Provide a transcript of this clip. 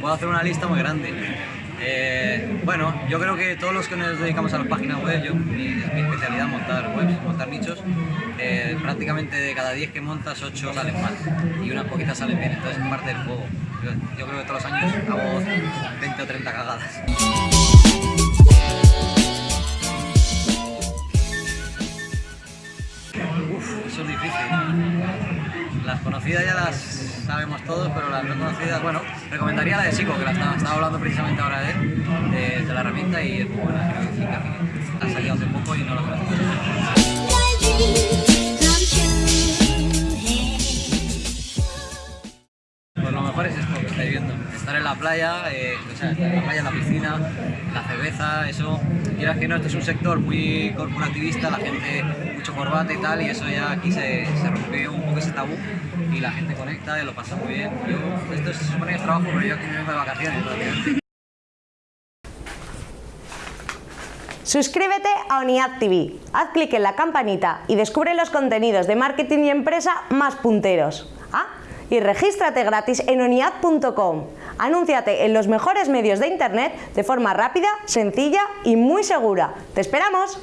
puedo hacer una lista muy grande. Eh, bueno, yo creo que todos los que nos dedicamos a las páginas web, yo, mi, mi especialidad es montar webs, montar nichos, eh, prácticamente de cada 10 que montas, 8 salen mal y unas poquitas salen bien, entonces es parte del juego. Yo, yo creo que todos los años hago 20 o 30 cagadas. Uf, eso es difícil. Las conocidas ya las sabemos todos, pero las no conocidas, bueno, recomendaría la de Sico, que la estaba, hablando precisamente ahora de él, de, la herramienta y es muy buena, creo que ha salido hace poco y no. Pues lo mejor es esto que estáis viendo, estar en la playa, eh, o sea, en la playa, en la piscina, la cerveza, eso, quieras que no, este es un sector muy corporativista, la gente, mucho corbata y tal, y eso ya aquí se, se rompe un y la gente conecta y lo pasa muy bien. Esto se supone que trabajo, pero yo aquí vengo de vacaciones prácticamente. Suscríbete a ONIAD TV, haz clic en la campanita y descubre los contenidos de marketing y empresa más punteros. Ah, y regístrate gratis en oniad.com. Anúnciate en los mejores medios de internet de forma rápida, sencilla y muy segura. ¡Te esperamos!